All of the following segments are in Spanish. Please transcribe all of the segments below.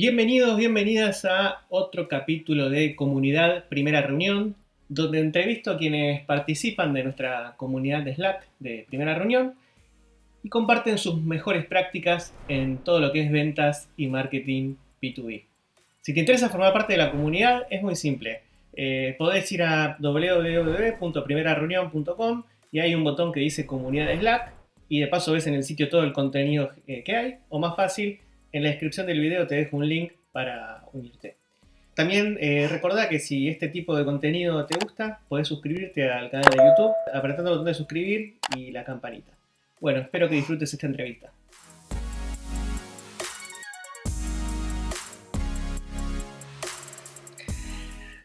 Bienvenidos, bienvenidas a otro capítulo de Comunidad Primera Reunión, donde entrevisto a quienes participan de nuestra comunidad de Slack de Primera Reunión y comparten sus mejores prácticas en todo lo que es ventas y marketing B2B. Si te interesa formar parte de la comunidad, es muy simple. Eh, podés ir a www.primerareunión.com y hay un botón que dice Comunidad de Slack y de paso ves en el sitio todo el contenido eh, que hay, o más fácil, en la descripción del video te dejo un link para unirte. También eh, recordá que si este tipo de contenido te gusta, podés suscribirte al canal de YouTube apretando el botón de suscribir y la campanita. Bueno, espero que disfrutes esta entrevista.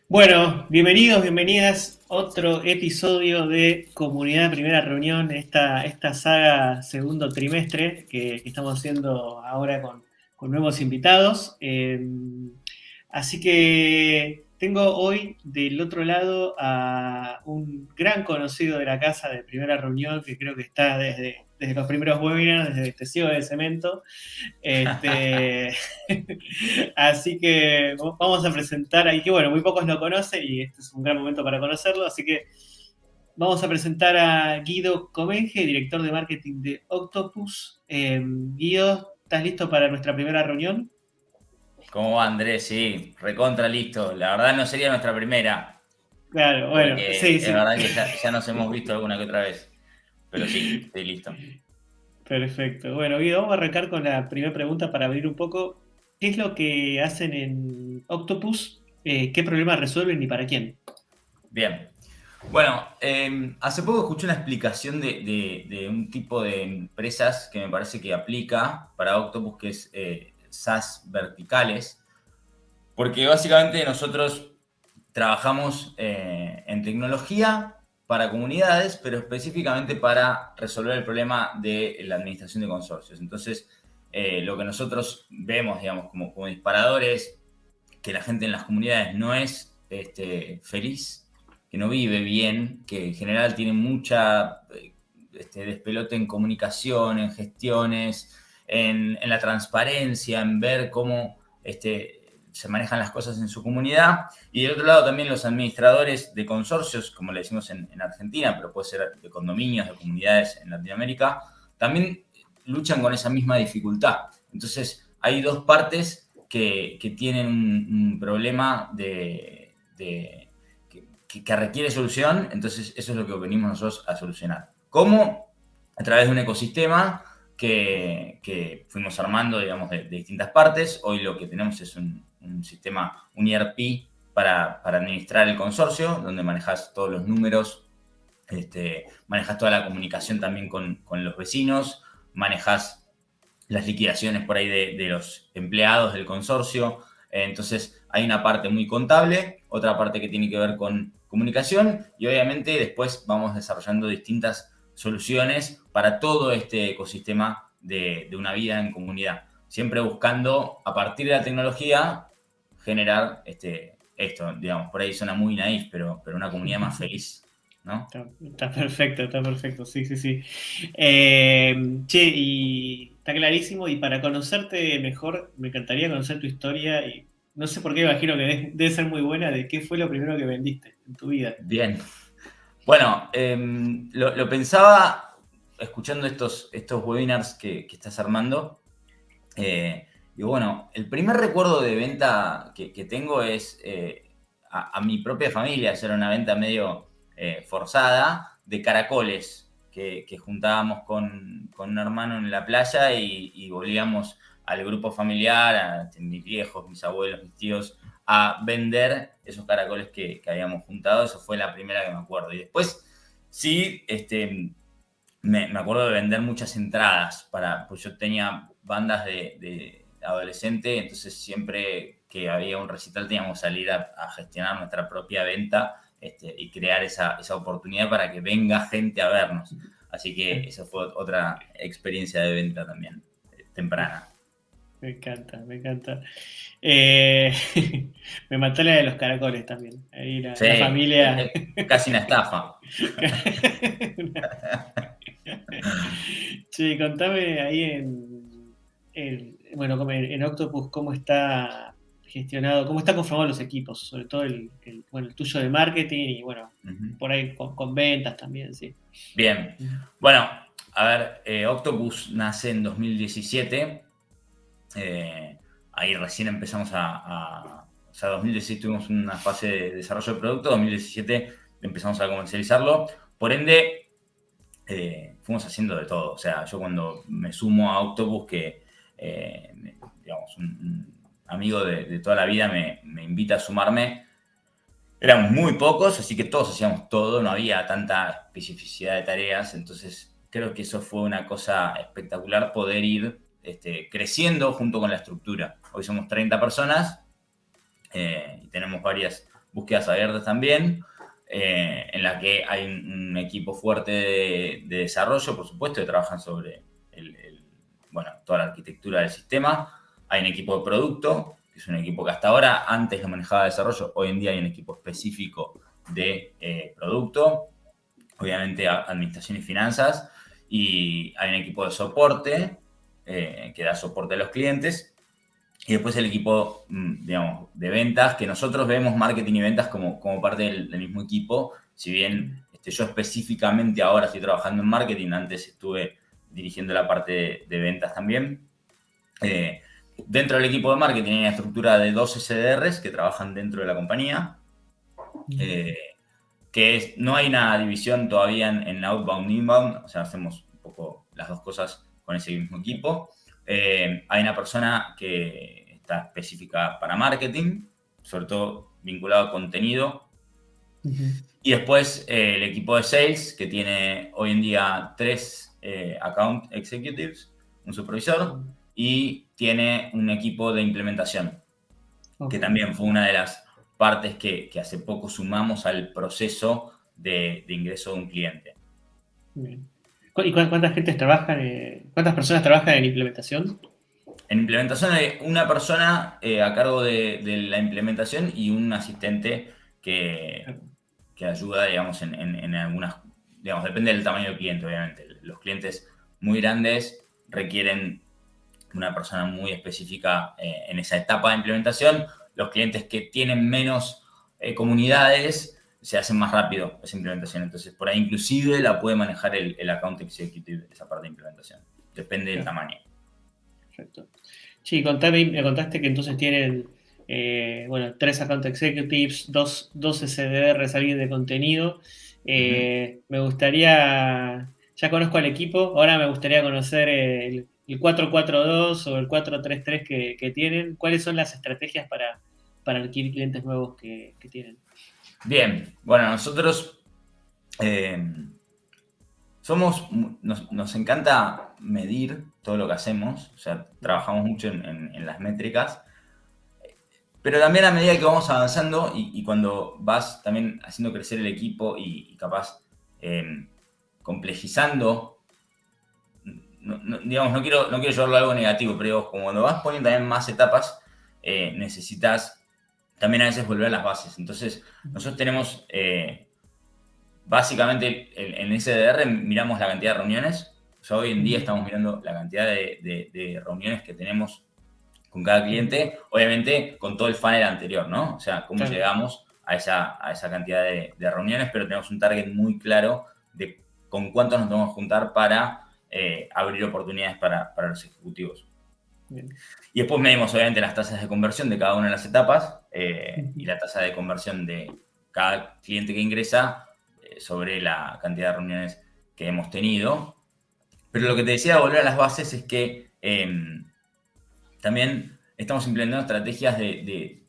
Bueno, bienvenidos, bienvenidas a otro episodio de Comunidad Primera Reunión, esta, esta saga segundo trimestre que estamos haciendo ahora con, nuevos invitados. Eh, así que tengo hoy del otro lado a un gran conocido de la casa de primera reunión que creo que está desde, desde los primeros webinars, desde Testigo de Cemento. Este, así que vamos a presentar ahí, que bueno, muy pocos lo conocen y este es un gran momento para conocerlo, así que vamos a presentar a Guido Comenge, director de marketing de Octopus. Eh, Guido, ¿Estás listo para nuestra primera reunión? ¿Cómo va Andrés? Sí, recontra listo. La verdad no sería nuestra primera. Claro, bueno, sí, sí. La verdad que ya, nos hemos visto alguna que otra vez. Pero sí, estoy listo. Perfecto. Bueno, Guido, vamos a arrancar con la primera pregunta para abrir un poco. ¿Qué es lo que hacen en Octopus? Eh, ¿Qué problemas resuelven y para quién? Bien, bueno, em, hace poco escuché una explicación de, un tipo de empresas que me parece que aplica para Octopus, que es eh, SaaS verticales, porque básicamente nosotros trabajamos eh, en tecnología para comunidades, pero específicamente para resolver el problema de la administración de consorcios. Entonces, eh, lo que nosotros vemos, digamos, como, como disparadores, que la gente en las comunidades no es este, feliz que no vive bien, que en general tiene mucha este, despelote en comunicación, en gestiones, en, la transparencia, en ver cómo este, se manejan las cosas en su comunidad. Y del otro lado también los administradores de consorcios, como le decimos en, Argentina, pero puede ser de condominios, de comunidades en Latinoamérica, también luchan con esa misma dificultad. Entonces, hay dos partes que, tienen un, problema de que, requiere solución, entonces eso es lo que venimos nosotros a solucionar. ¿Cómo? A través de un ecosistema que, fuimos armando, digamos, de, distintas partes. Hoy lo que tenemos es un, sistema, un ERP para, administrar el consorcio, donde manejas todos los números, este, manejas toda la comunicación también con, los vecinos, manejas las liquidaciones por ahí de, de los empleados del consorcio. Entonces, hay una parte muy contable, otra parte que tiene que ver con comunicación y obviamente después vamos desarrollando distintas soluciones para todo este ecosistema de, una vida en comunidad. Siempre buscando, a partir de la tecnología, generar este, esto, digamos, por ahí suena muy naif, pero, pero una comunidad más feliz, ¿no? Está, perfecto, está perfecto, sí, sí, sí. Eh, che, y está clarísimo, y para conocerte mejor, me encantaría conocer tu historia y no sé por qué imagino que debe, ser muy buena, de qué fue lo primero que vendiste en tu vida. Bien. Bueno, em, lo, pensaba escuchando estos, estos webinars que, estás armando. Eh, y bueno, el primer recuerdo de venta que, tengo es eh, a, mi propia familia, hacer una venta medio eh, forzada de caracoles que, juntábamos con, un hermano en la playa y, y volvíamos al grupo familiar, a mis viejos, mis abuelos, mis tíos, a vender esos caracoles que, habíamos juntado. Eso fue la primera que me acuerdo. Y después, sí, este, me, acuerdo de vender muchas entradas, para, pues yo tenía bandas de, adolescente, entonces siempre que había un recital teníamos que salir a, gestionar nuestra propia venta este, y crear esa, esa oportunidad para que venga gente a vernos. Así que esa fue otra experiencia de venta también, eh, temprana. Me encanta, me encanta. Eh, me mató la de los caracoles también. Ahí la, familia. Casi una estafa. sí, contame ahí en, bueno, en Octopus, cómo está gestionado, cómo está conformado los equipos, sobre todo el, bueno, el tuyo de marketing y bueno, por ahí con, ventas también, sí. Bien, bueno, a ver, eh, Octopus nace en 2017, eh, ahí recién empezamos a, o sea, 2016 tuvimos una fase de desarrollo de producto, 2017 empezamos a comercializarlo, por ende, eh, fuimos haciendo de todo, o sea, yo cuando me sumo a Octopus, que, digamos, un amigo de, toda la vida, me, invita a sumarme. Éramos muy pocos, así que todos hacíamos todo, no había tanta especificidad de tareas, entonces creo que eso fue una cosa espectacular poder ir este, creciendo junto con la estructura. Hoy somos 30 personas eh, y tenemos varias búsquedas abiertas también, eh, en la que hay un, equipo fuerte de, desarrollo, por supuesto, que trabajan sobre bueno, toda la arquitectura del sistema, hay un equipo de producto, que es un equipo que hasta ahora antes lo manejaba desarrollo, hoy en día hay un equipo específico de eh, producto, obviamente administración y finanzas, y hay un equipo de soporte eh, que da soporte a los clientes, y después el equipo, mm, digamos, de ventas, que nosotros vemos marketing y ventas como, como parte del, mismo equipo, si bien este, yo específicamente ahora estoy trabajando en marketing, antes estuve dirigiendo la parte de, ventas también. Eh, Dentro del equipo de marketing hay una estructura de dos SDRs que trabajan dentro de la compañía. Eh, que no hay una división todavía en, outbound e inbound, o sea, hacemos un poco las dos cosas con ese mismo equipo. Eh, hay una persona que está específica para marketing, sobre todo vinculado a contenido. Y después eh, el equipo de sales, que tiene hoy en día tres account executives, un supervisor, y tiene un equipo de implementación, que también fue una de las partes que, hace poco sumamos al proceso de, ingreso de un cliente. ¿Y cuántas gente trabajan, eh, cuántas personas trabajan en implementación? En implementación hay una persona eh, a cargo de, la implementación y un asistente que, que ayuda, digamos, en, en, algunas, digamos, depende del tamaño del cliente, obviamente. Los clientes muy grandes requieren una persona muy específica eh, en esa etapa de implementación. Los clientes que tienen menos eh, comunidades se hacen más rápido esa implementación. Entonces, por ahí inclusive la puede manejar el, account executive, esa parte de implementación. Depende del tamaño. Perfecto. Sí, contame, me contaste que entonces tienen, eh, bueno, tres account executives, dos, dos SDRs, alguien de contenido. Me gustaría, ya conozco al equipo, ahora me gustaría conocer el, el 442 o el 433 que, que tienen? ¿Cuáles son las estrategias para, para adquirir clientes nuevos que, tienen? Bien, bueno, nosotros eh, somos, nos, encanta medir todo lo que hacemos, o sea, trabajamos mucho en, las métricas, pero también a medida que vamos avanzando y, cuando vas también haciendo crecer el equipo y, capaz eh, complejizando no, digamos, no quiero, no quiero llevarlo a algo negativo, pero como cuando vas poniendo también más etapas, eh, necesitas también a veces volver a las bases. Entonces, nosotros tenemos, eh, básicamente, en, SDR miramos la cantidad de reuniones. O sea, hoy en día estamos mirando la cantidad de, reuniones que tenemos con cada cliente, obviamente con todo el funnel anterior, ¿no? O sea, cómo llegamos a esa, a esa cantidad de, reuniones, pero tenemos un target muy claro de con cuántos nos tenemos que juntar para eh, abrir oportunidades para, los ejecutivos. Y después medimos obviamente las tasas de conversión de cada una de las etapas eh, y la tasa de conversión de cada cliente que ingresa eh, sobre la cantidad de reuniones que hemos tenido. Pero lo que te decía de volver a las bases es que em, también estamos implementando estrategias de,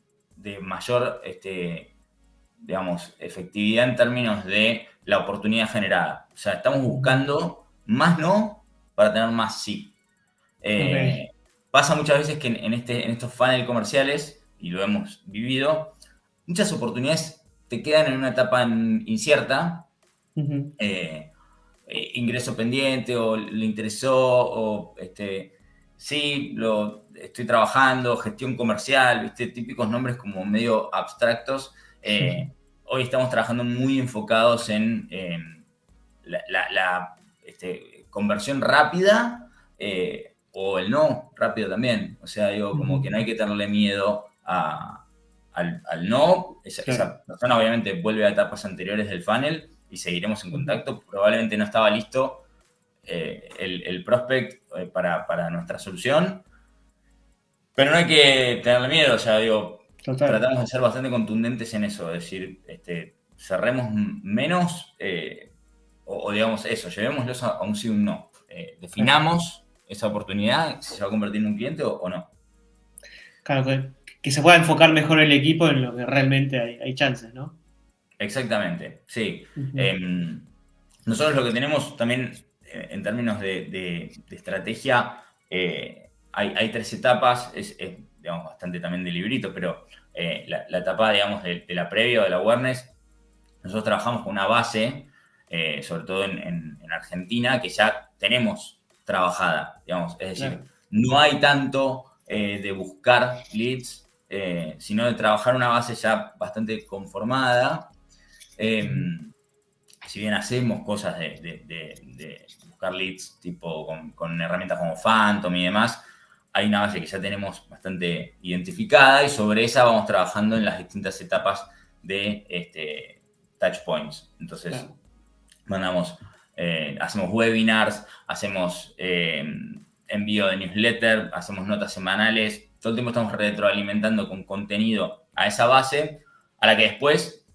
mayor, este, digamos, efectividad en términos de la oportunidad generada. O sea, estamos buscando más no para tener más sí. Eh, pasa muchas veces que en, este, en estos funnels comerciales, y lo hemos vivido, muchas oportunidades te quedan en una etapa incierta, eh, eh, ingreso pendiente o le interesó o este, sí, lo estoy trabajando, gestión comercial, ¿viste? típicos nombres como medio abstractos. Hoy estamos trabajando muy enfocados en, la, este, conversión rápida, eh, o el no rápido también. O sea, digo, como que no hay que tenerle miedo al, no. Esa, persona obviamente vuelve a etapas anteriores del funnel y seguiremos en contacto. Probablemente no estaba listo eh, el, prospect eh, para, nuestra solución. Pero no hay que tenerle miedo, o sea, digo, tratamos de ser bastante contundentes en eso, es decir, este, cerremos menos, eh, o, digamos eso, llevémoslos a, un sí o un no. definamos esa oportunidad, si se va a convertir en un cliente o, no. Claro, que, se pueda enfocar mejor el equipo en lo que realmente hay, chances, ¿no? Exactamente, sí. Em, nosotros lo que tenemos también en términos de, estrategia, eh, hay, tres etapas, es, digamos, bastante también de librito, pero eh, la, etapa, digamos, de, la previa o de la awareness, nosotros trabajamos con una base, eh, sobre todo en, Argentina, que ya tenemos trabajada, digamos, es decir, no hay tanto de buscar leads, sino de trabajar una base ya bastante conformada. Em, si bien hacemos cosas de, buscar leads tipo con, herramientas como Phantom y demás, hay una base que ya tenemos bastante identificada y sobre esa vamos trabajando en las distintas etapas de este, touch points. Entonces, mandamos, eh, hacemos webinars, hacemos eh, envío de newsletter, hacemos notas semanales, todo el tiempo estamos retroalimentando con contenido a esa base, a la que después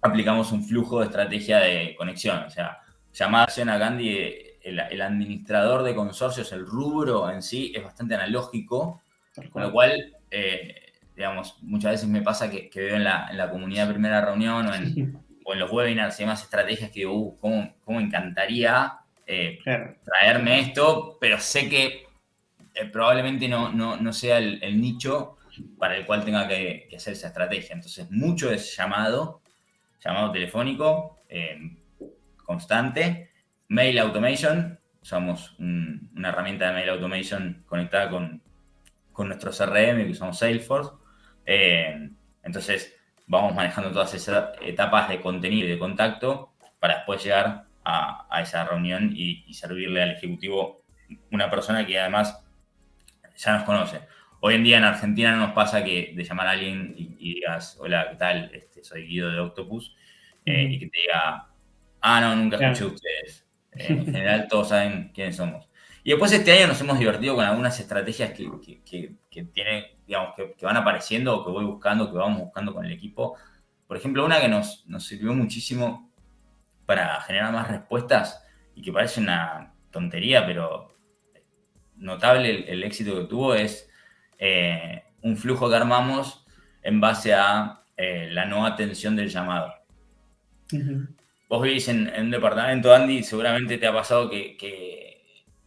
aplicamos un flujo de estrategia de conexión. O sea, llamada a Gandhi, el, administrador de consorcios, el rubro en sí es bastante analógico, con lo cual, eh, digamos, muchas veces me pasa que, veo en la, en la, comunidad primera reunión o en, los webinars y demás estrategias que digo, uh, ¿cómo, cómo encantaría eh, traerme esto? Pero sé que eh, probablemente no, no, sea el, nicho para el cual tenga que, que hacer esa estrategia. Entonces, mucho es llamado llamado telefónico eh, constante, mail automation, usamos una herramienta de mail automation conectada con, nuestro CRM que usamos Salesforce. Entonces vamos manejando todas esas etapas de contenido y de contacto para después llegar a, esa reunión y, servirle al ejecutivo una persona que además ya nos conoce. Hoy en día en Argentina no nos pasa que de llamar a alguien y, digas, hola, ¿qué tal? Este, soy Guido de Octopus, eh, y que te diga, ah, no, nunca escuché ustedes. Eh, en general todos saben quiénes somos. Y después este año nos hemos divertido con algunas estrategias que, que, que, digamos, que, van apareciendo o que voy buscando, que vamos buscando con el equipo. Por ejemplo, una que nos, nos sirvió muchísimo para generar más respuestas y que parece una tontería, pero notable el, éxito que tuvo es eh, un flujo que armamos en base a eh, la no atención del llamado. Vos vivís en, un departamento, Andy, seguramente te ha pasado que,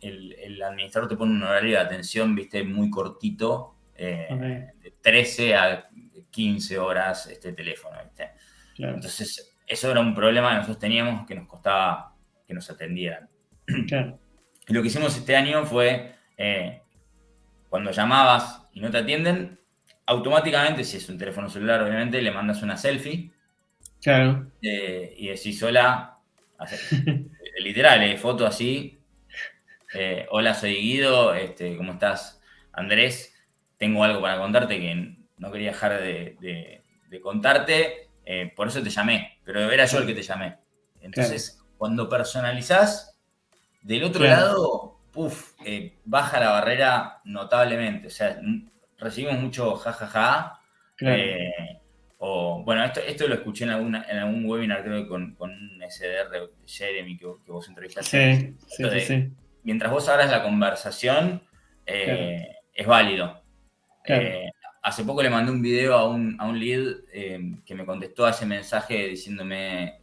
el, administrador te pone un horario de atención, viste, muy cortito, eh, de 13 a 15 horas este teléfono, ¿viste? Entonces, eso era un problema que nosotros teníamos que nos costaba que nos atendieran. Y lo que hicimos este año fue, cuando llamabas y no te atienden, automáticamente, si es un teléfono celular, obviamente, le mandas una selfie. Claro. Eh, y decís, hola, literal, eh, foto así. Eh, hola, soy Guido, este, ¿cómo estás? Andrés, tengo algo para contarte que no quería dejar de, contarte, por eso te llamé, pero era yo el que te llamé. Entonces, cuando personalizás, del otro lado, puff, baja la barrera notablemente. O sea, recibimos mucho jajaja. Eh, o, bueno, esto, esto lo escuché en, alguna, en algún webinar, creo que con, con un SDR, Jeremy, que, vos entrevistaste. Sí, sí, sí, Mientras vos abras la conversación, eh, es válido. Eh, hace poco le mandé un video a un, a un lead que me contestó a ese mensaje diciéndome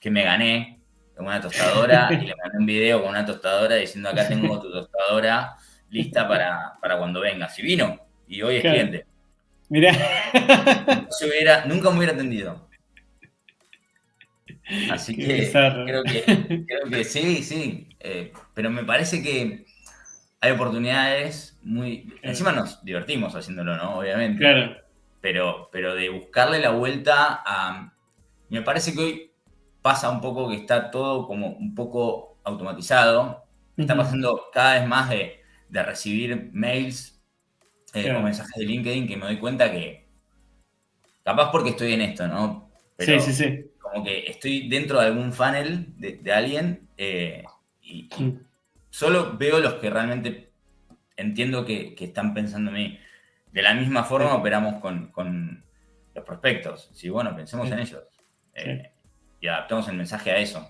que me gané con una tostadora y le mandé un video con una tostadora diciendo acá tengo tu tostadora lista para, para cuando venga. Si vino y hoy es cliente. Mirá. hubiera, nunca me hubiera atendido. Así que creo, que creo, que, sí, sí. Eh, pero me parece que hay oportunidades muy. Encima nos divertimos haciéndolo, ¿no? Obviamente. Claro. Pero, pero de buscarle la vuelta a. Me parece que hoy pasa un poco que está todo como un poco automatizado. Está pasando cada vez más de de recibir mails eh, o mensajes de LinkedIn que me doy cuenta que, capaz porque estoy en esto, ¿no? sí, sí, sí. Como que estoy dentro de algún funnel de, alguien eh, y, mm. Solo veo los que realmente entiendo que, están pensando en mí. De la misma forma operamos con, los prospectos. Si, bueno, pensemos en ellos. Eh, y adaptamos el mensaje a eso.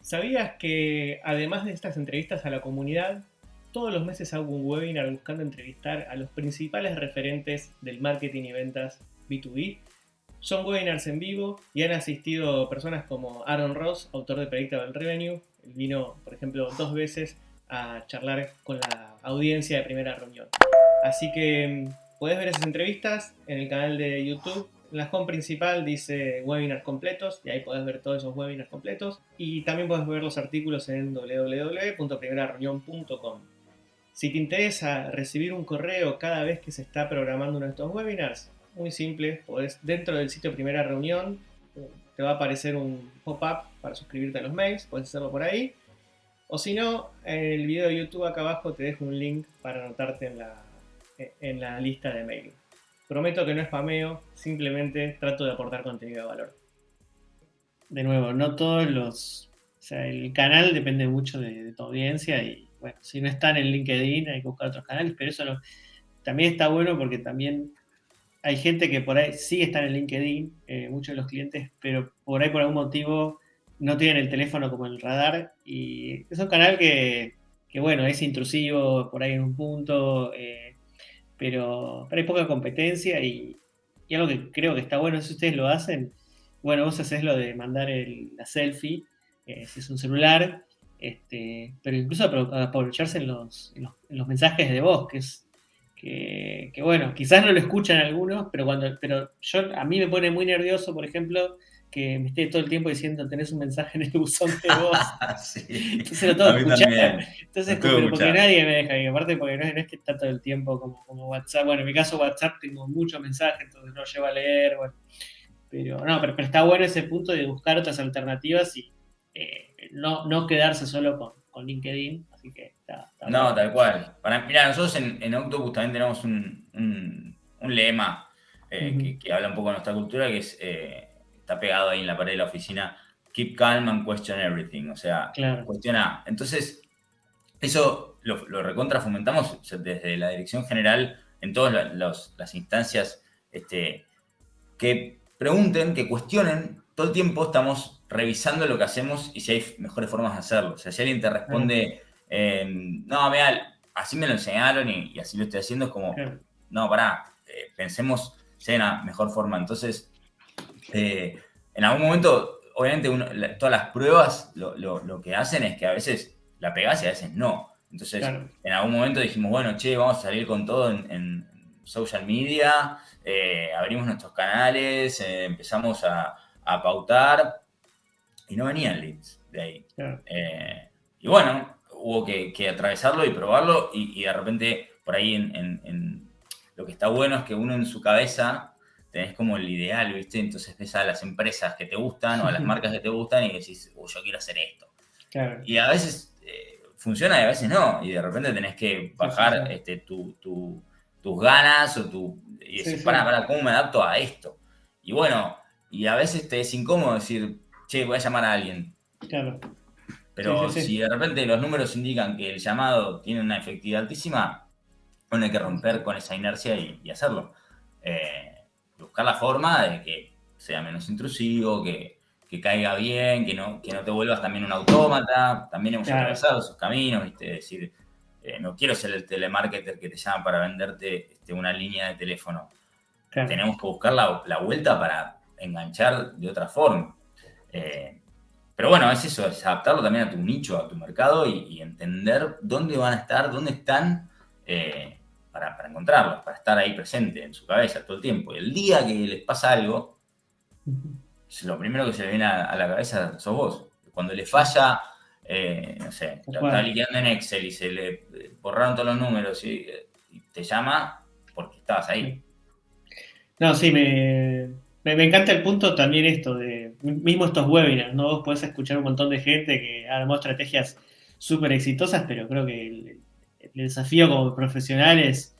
¿Sabías que además de estas entrevistas a la comunidad, todos los meses hago un webinar buscando entrevistar a los principales referentes del marketing y ventas B2B? Son webinars en vivo y han asistido personas como Aaron Ross, autor de Predictable Revenue. Vino, por ejemplo, dos veces a charlar con la audiencia de primera reunión. Así que mm, puedes ver esas entrevistas en el canal de YouTube en la home principal dice webinars completos y ahí puedes ver todos esos webinars completos. Y también puedes ver los artículos en www.primerareunión.com. Si te interesa recibir un correo cada vez que se está programando uno de estos webinars, muy simple, podés, dentro del sitio Primera Reunión te va a aparecer un pop-up para suscribirte a los mails, puedes hacerlo por ahí. O si no, en el video de YouTube acá abajo te dejo un link para anotarte en la, en la lista de mail. Prometo que no es spameo, simplemente trato de aportar contenido de valor. De nuevo, no todos los. O sea, el canal depende mucho de, tu audiencia y, bueno, si no está en LinkedIn hay que buscar otros canales, pero eso también está bueno porque también hay gente que por ahí sí está en LinkedIn, eh, muchos de los clientes, pero por ahí por algún motivo no tienen el teléfono como el radar y es un canal que, que bueno, es intrusivo por ahí en un punto. Eh, pero, hay poca competencia y, algo que creo que está bueno si ustedes lo hacen. Bueno, vos haces lo de mandar la selfie, eh, si es un celular, este, pero incluso aprovecharse en los, mensajes de voz, que es que, bueno, quizás no lo escuchan algunos, pero cuando, pero yo a mí me pone muy nervioso, por ejemplo, que me esté todo el tiempo diciendo tenés un mensaje en el buzón de voz. Entonces lo tengo que escuchar. Entonces, pero porque nadie me deja. Y aparte porque no, es que está todo el tiempo como, como WhatsApp. Bueno, en mi caso WhatsApp tengo muchos mensajes, entonces no llevo a leer. Bueno. Pero no, pero, está bueno ese punto de buscar otras alternativas y eh, no, no quedarse solo con, con LinkedIn. Así que está, No, tal cual. Para, mira, nosotros en, en Octopus también tenemos un, un, un lema eh, que, que, habla un poco de nuestra cultura, que es eh, está pegado ahí en la pared de la oficina, keep calm and question everything, o sea, cuestiona. Entonces, eso lo, recontra fomentamos desde la dirección general en todas las instancias este, que pregunten, que cuestionen. Todo el tiempo estamos revisando lo que hacemos y si hay mejores formas de hacerlo. O sea, si alguien te responde, em, no, vea, así me lo enseñaron y, así lo estoy haciendo, es como, no, pará, eh, pensemos si hay una mejor forma. Entonces, eh, en algún momento, obviamente, todas las pruebas lo, que hacen es que a veces la pegás y a veces no. Entonces, en algún momento dijimos, bueno, che, vamos a salir con todo en, social media, eh, abrimos nuestros canales, eh, empezamos a, pautar y no venían leads de ahí. y bueno, hubo que, atravesarlo y probarlo y, de repente por ahí en, lo que está bueno es que uno en su cabeza tenés como el ideal, ¿viste? Entonces ves a las empresas que te gustan o a las marcas que te gustan y decís, oh, yo quiero hacer esto. Y a veces eh, funciona y a veces no. Y de repente tenés que bajar este, tus ganas o tu, y decir, para, para, ¿cómo me adapto a esto? Y bueno, y a veces te es incómodo decir, che, voy a llamar a alguien. Claro. Pero si de repente los números indican que el llamado tiene una efectividad altísima, bueno, hay que romper con esa inercia y, y hacerlo. Eh, buscar la forma de que sea menos intrusivo, que, caiga bien, que no, que no te vuelvas también un autómata. También hemos atravesado esos caminos, ¿viste? Es decir, eh, no quiero ser el telemarketer que te llama para venderte este, una línea de teléfono. Tenemos que buscar la, vuelta para enganchar de otra forma. Eh, pero bueno, es eso, es adaptarlo también a tu nicho, a tu mercado y, entender dónde van a estar, dónde están eh, para, encontrarlos, para estar ahí presente en su cabeza todo el tiempo. Y el día que les pasa algo, lo primero que se le viene a, la cabeza sos vos. Cuando le falla, eh, no sé, está liquidando en Excel y se le borraron todos los números y, te llama porque estabas ahí. No, sí, me, encanta el punto también esto de mismo estos webinars, ¿no? Vos podés escuchar un montón de gente que armó estrategias súper exitosas, pero creo que desafío como profesional es,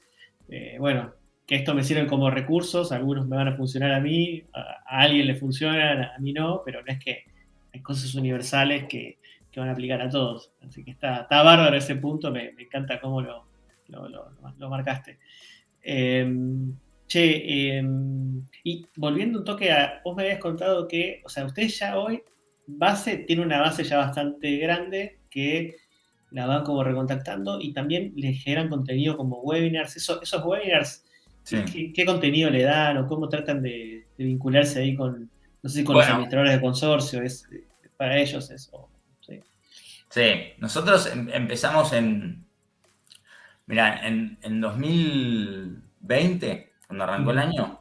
eh, bueno, que esto me sirve como recursos, algunos me van a funcionar a mí, a, alguien le funcionan, a mí no, pero no es que hay cosas universales que, van a aplicar a todos. Así que está, está bárbaro ese punto, me, encanta cómo lo, lo, marcaste. Em, che, em, y volviendo un toque a, vos me habías contado que, o sea, ustedes ya hoy, base, tiene una base ya bastante grande que la van como recontactando y también les generan contenido como webinars. esos webinars ¿Qué, contenido le dan o cómo tratan de, vincularse ahí con, no sé, con los administradores de consorcio? ¿Es para ellos eso? Sí, sí. nosotros em, empezamos en, mira, en, 2020, cuando arrancó el año,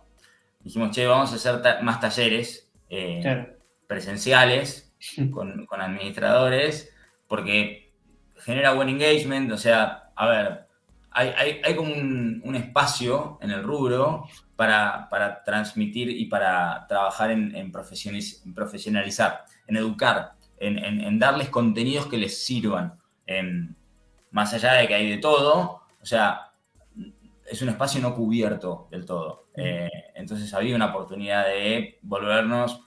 dijimos, che, vamos a hacer más talleres eh, presenciales con, administradores, porque genera buen engagement, o sea, a ver, hay, como un, espacio en el rubro para, transmitir y para trabajar en, profesionalizar, en educar, en, darles contenidos que les sirvan. más allá de que hay de todo, o sea, es un espacio no cubierto del todo. Eh, entonces había una oportunidad de volvernos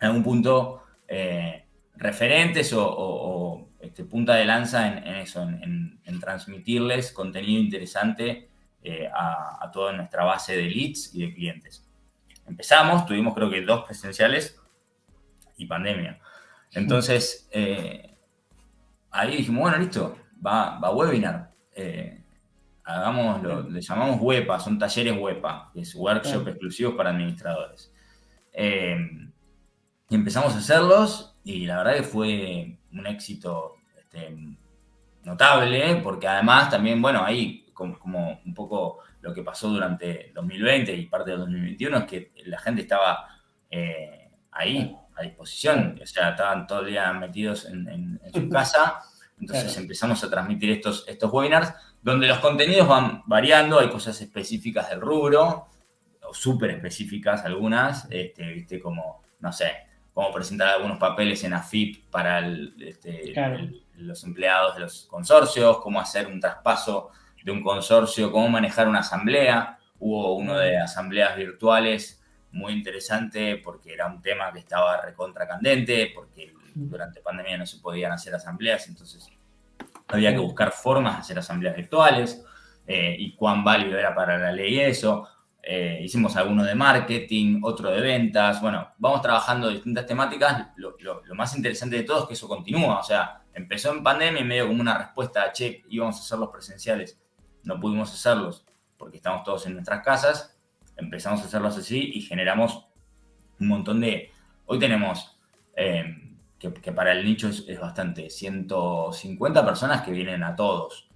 en algún punto eh, referentes o este, punta de lanza en, eso, en, transmitirles contenido interesante eh, a, toda nuestra base de leads y de clientes. Empezamos, tuvimos creo que dos presenciales y pandemia. Entonces, eh, ahí dijimos, bueno, listo, va, va webinar. Eh, hagamos, le llamamos WEPA, son talleres WEPA, que es workshop exclusivos para administradores. Y empezamos a hacerlos y la verdad que fue un éxito este, notable, porque además también, bueno, ahí como, un poco lo que pasó durante 2020 y parte de 2021 es que la gente estaba eh, ahí, a disposición, o sea, estaban todo el día metidos en, su casa, entonces empezamos a transmitir estos, estos webinars, donde los contenidos van variando, hay cosas específicas del rubro, o súper específicas algunas, este, viste, como, no sé, cómo presentar algunos papeles en AFIP para este, los empleados de los consorcios, cómo hacer un traspaso de un consorcio, cómo manejar una asamblea. Hubo uno de asambleas virtuales muy interesante porque era un tema que estaba recontra candente, porque durante pandemia no se podían hacer asambleas, entonces había que buscar formas de hacer asambleas virtuales eh, y cuán válido era para la ley eso. Eh, hicimos alguno de marketing, otro de ventas. Bueno, vamos trabajando distintas temáticas. Lo, más interesante de todo es que eso continúa. O sea, empezó en pandemia y medio como una respuesta a, che, íbamos a hacerlos presenciales. No pudimos hacerlos porque estamos todos en nuestras casas. Empezamos a hacerlos así y generamos un montón de... Hoy tenemos, eh, que, para el nicho es, bastante, 150 personas que vienen a todos.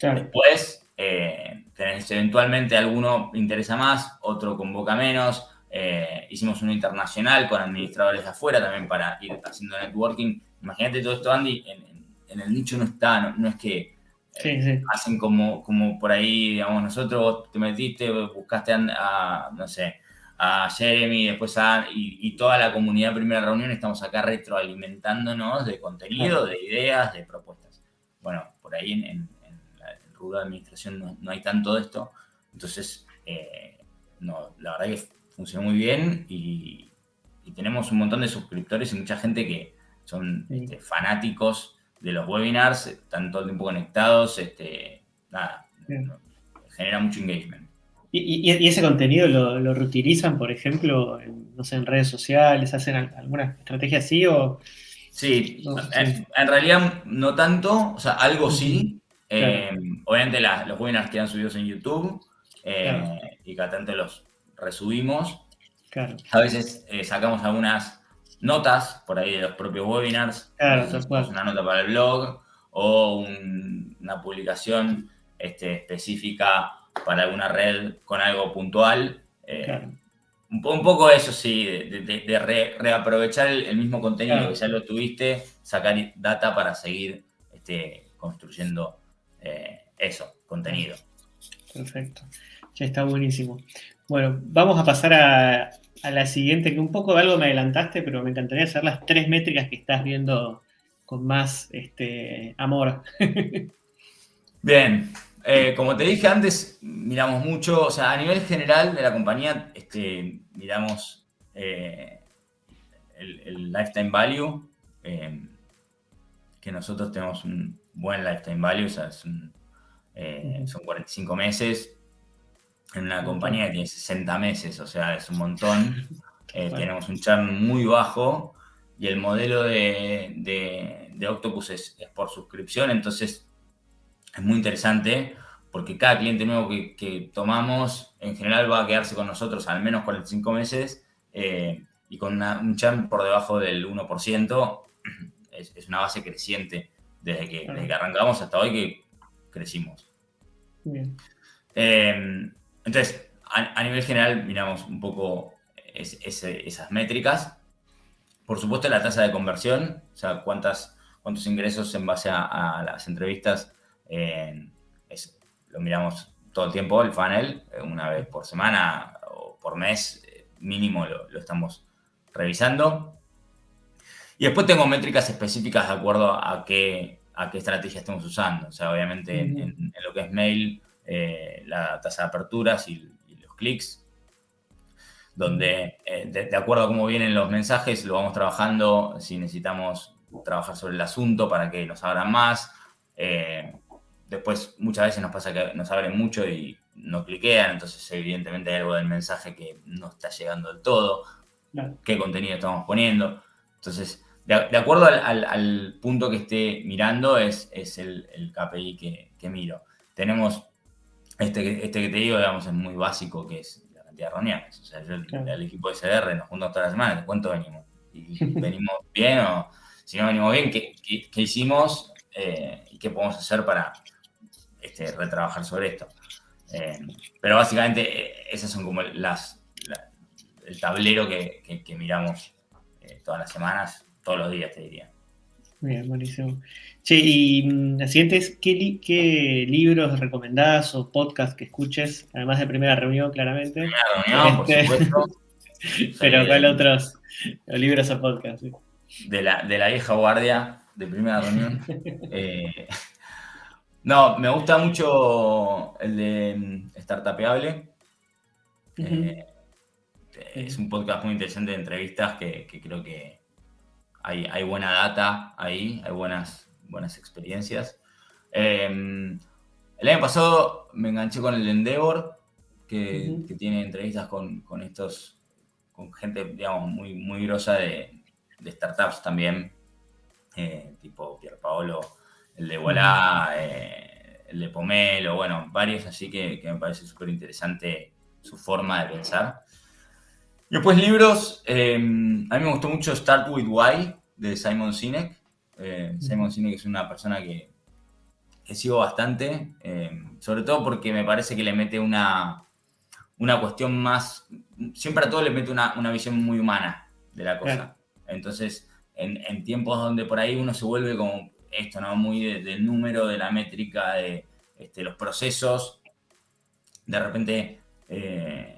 Después eh, tenés eventualmente alguno interesa más, otro convoca menos. Eh, hicimos uno internacional con administradores de afuera también para ir haciendo networking. Imagínate todo esto, Andy, en, el nicho no está, no, es que eh, hacen como, como por ahí, digamos, nosotros te metiste, buscaste a, no sé, a Jeremy, después a, y, toda la comunidad primera reunión, estamos acá retroalimentándonos de contenido, de ideas, de propuestas. Bueno, por ahí en de administración no, hay tanto de esto. Entonces, eh, no, la verdad que funcionó muy bien y, tenemos un montón de suscriptores y mucha gente que son este, fanáticos de los webinars, están todo el tiempo conectados, este, nada, genera mucho engagement. ¿Y, ese contenido lo, reutilizan, por ejemplo, en, no sé, en redes sociales? ¿Hacen alguna estrategia así o...? Sí, en, realidad no tanto, o sea, algo sí, eh, obviamente los webinars quedan subidos en YouTube eh, y cada tanto los resubimos. A veces eh, sacamos algunas notas por ahí de los propios webinars. una nota para el blog o una publicación este, específica para alguna red con algo puntual. un, poco eso sí, de, reaprovechar el, mismo contenido que ya lo tuviste, sacar data para seguir este, construyendo eh, eso, contenido. Perfecto. Ya está buenísimo. Bueno, vamos a pasar a, la siguiente, que un poco de algo me adelantaste, pero me encantaría hacer las tres métricas que estás viendo con más este, amor. Bien, eh, como te dije antes, miramos mucho, o sea, a nivel general de la compañía, este, miramos eh, el, lifetime value, eh, que nosotros tenemos un buen lifetime value, o sea, son 45 meses, en una compañía que tiene 60 meses, o sea, es un montón. Tenemos un churn muy bajo y el modelo de, Octopus es, por suscripción, entonces es muy interesante porque cada cliente nuevo que, tomamos en general va a quedarse con nosotros al menos 45 meses eh, y con un churn por debajo del 1%. Es, una base creciente desde que, arrancamos hasta hoy que crecimos. Eh, entonces, a, nivel general miramos un poco esas métricas. Por supuesto, la tasa de conversión, o sea, cuántas, cuántos ingresos en base a las entrevistas lo miramos todo el tiempo, el funnel, eh, una vez por semana o por mes, eh, mínimo lo, estamos revisando. Y después tengo métricas específicas de acuerdo a qué, a qué estrategia estamos usando. O sea, obviamente en, lo que es mail, eh, la tasa de aperturas y, los clics, donde de, acuerdo a cómo vienen los mensajes, lo vamos trabajando, si necesitamos trabajar sobre el asunto para que nos abran más. Después muchas veces nos pasa que nos abren mucho y no cliquean, entonces evidentemente hay algo del mensaje que no está llegando del todo, qué contenido estamos poniendo. Entonces, de, acuerdo al, punto que esté mirando es, es el, KPI que, miro. Tenemos este, este que te digo, digamos, es muy básico, que es la cantidad de reuniones. O sea, yo, el, equipo de CDR nos juntamos todas las semanas, ¿cuánto venimos? Y venimos bien o si no venimos bien, ¿qué, hicimos eh, y qué podemos hacer para, este, retrabajar sobre esto. Eh, pero básicamente eh, esas son como las, el tablero que, miramos eh, todas las semanas, todos los días, te diría. Bien, buenísimo. Che, y mm, la siguiente es, ¿qué, ¿qué, libros recomendás o podcast que escuches? Además de Primera Reunión, claramente. Primera Reunión, por este, supuesto. Pero ¿cuál otros libros o podcasts? De la, de la vieja guardia de Primera Reunión. No, me gusta mucho el de mm, Startupeable. Eh, es un podcast muy interesante de entrevistas que, creo que hay, buena data ahí, hay buenas, buenas experiencias. Em, el año pasado me enganché con el Endeavor, que, tiene entrevistas con, estos, con gente, digamos, muy, muy grosa de, startups también, eh, tipo Pier Paolo el de Voilà, eh, el de Pomelo, bueno, varios así que, me parece súper interesante su forma de pensar. Y después libros, eh, a mí me gustó mucho Start With Why de Simon Sinek. Eh, Simon Sinek es una persona que, sigo bastante, sobre todo porque me parece que le mete una, una cuestión más, siempre a todo le mete una, visión muy humana de la cosa. Entonces, en, en, tiempos donde por ahí uno se vuelve como esto, ¿no? Muy del número, de la métrica, de este, los procesos. De repente, eh,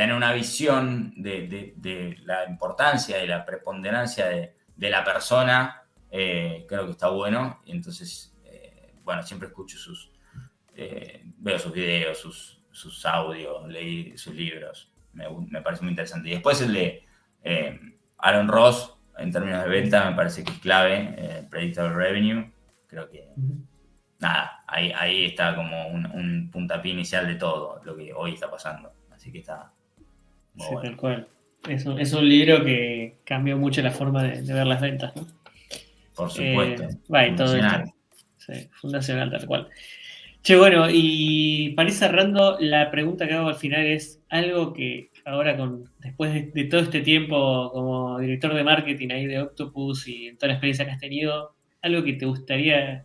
tener una visión de, la importancia y la preponderancia de, la persona, eh, creo que está bueno. Y entonces, eh, bueno, siempre escucho sus, veo sus videos, sus, sus audios, leí sus libros. Me, me, parece muy interesante. Y después el de Aaron Ross, en términos de venta me parece que es clave, eh, Predictable Revenue. Creo que, nada, ahí, ahí está como un, puntapié inicial de todo lo que hoy está pasando. Así que está sí, tal cual. Es un, es un, libro que cambió mucho la forma de, ver las ventas, ¿no? Por supuesto. Eh, todo esto. Sí, fundacional, tal cual. Che, bueno, y para ir cerrando, la pregunta que hago al final es algo que ahora con después de, todo este tiempo como director de marketing ahí de Octopus y en toda la experiencia que has tenido, algo que te gustaría,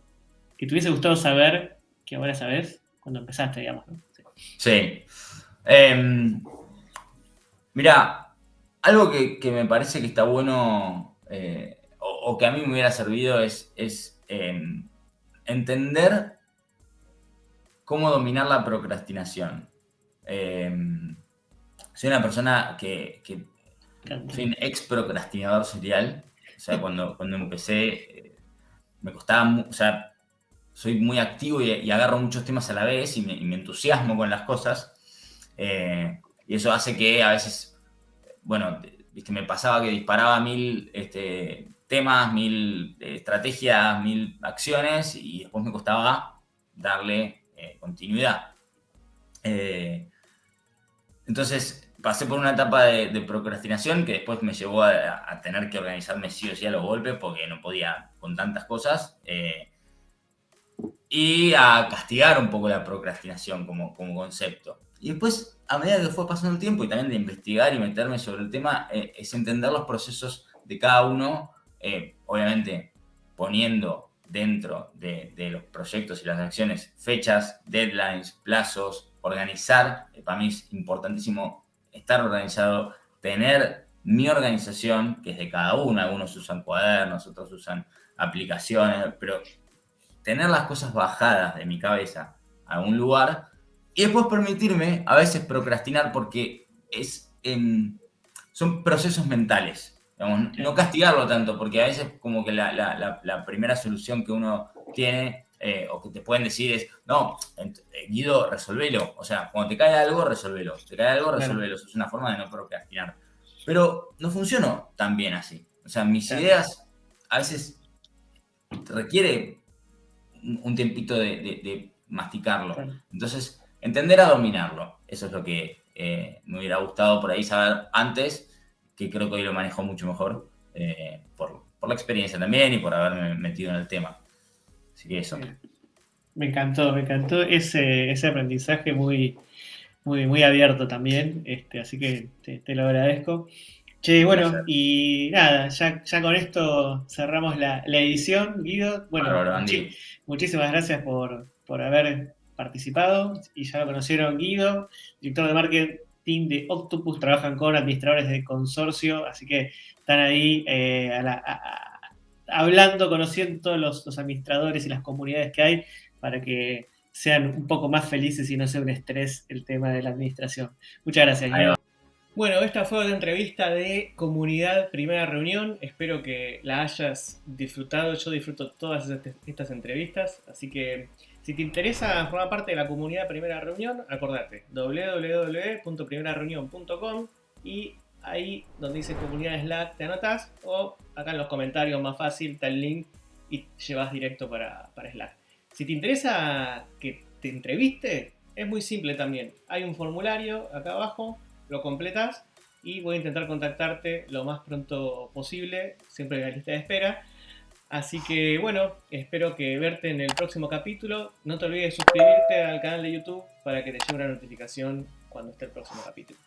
que te hubiese gustado saber, que ahora sabes, cuando empezaste, digamos. Sí. Em, mira, algo que, me parece que está bueno eh, o, que a mí me hubiera servido es, es em, entender cómo dominar la procrastinación. Em, soy una persona que, soy un ex procrastinador serial. O sea, cuando, cuando empecé, eh, me costaba, o sea, soy muy activo y, agarro muchos temas a la vez y me, entusiasmo con las cosas. Eh, y eso hace que a veces, bueno, viste, me pasaba que disparaba mil este, temas, mil eh, estrategias, mil acciones y después me costaba darle eh, continuidad. entonces pasé por una etapa de, procrastinación que después me llevó a, tener que organizarme sí o sí a los golpes porque no podía con tantas cosas y a castigar un poco la procrastinación como, como concepto. Y después, a medida que fue pasando el tiempo y también de investigar y meterme sobre el tema, eh, es entender los procesos de cada uno, eh, obviamente poniendo dentro de, los proyectos y las acciones fechas, deadlines, plazos, organizar. Eh, para mí es importantísimo estar organizado, tener mi organización, que es de cada uno. Algunos usan cuadernos, otros usan aplicaciones, pero tener las cosas bajadas de mi cabeza a un lugar y después permitirme a veces procrastinar porque es, son procesos mentales. no castigarlo tanto, porque a veces como que la, primera solución que uno tiene eh, o que te pueden decir es, no, eh, Guido, resolvelo. O sea, cuando te cae algo, resolvelo. Te cae algo, resolvelo. Eso es una forma de no procrastinar. Pero no funcionó tan bien así. O sea, mis ideas a veces requiere un tiempito de, masticarlo. Entonces, entender a dominarlo. Eso es lo que eh, me hubiera gustado por ahí saber antes, que creo que hoy lo manejo mucho mejor, eh, por, la experiencia también y por haberme metido en el tema. Así que eso. Me encantó, me encantó ese, ese aprendizaje muy, muy, muy abierto también, este, así que te lo agradezco. Che, bueno, y nada, ya, ya con esto cerramos la, edición, Guido. Bueno, muchísimas gracias por, haber participado y ya lo conocieron Guido, director de marketing de Octopus, trabajan con administradores de consorcio, así que están ahí eh, hablando, conociendo todos los, administradores y las comunidades que hay para que sean un poco más felices y no sea un estrés el tema de la administración. Muchas gracias, Guido. Bueno, esta fue la entrevista de Comunidad Primera Reunión. Espero que la hayas disfrutado. Yo disfruto todas estas entrevistas. Así que si te interesa formar parte de la Comunidad Primera Reunión, acordate www.primerareunión.com y ahí donde dice Comunidad Slack te anotas o acá en los comentarios más fácil está el link y llevas directo para, para Slack. Si te interesa que te entreviste, es muy simple también. Hay un formulario acá abajo lo completas y voy a intentar contactarte lo más pronto posible, siempre en la lista de espera. Así que bueno, espero que verte en el próximo capítulo. No te olvides de suscribirte al canal de YouTube para que te llegue una notificación cuando esté el próximo capítulo.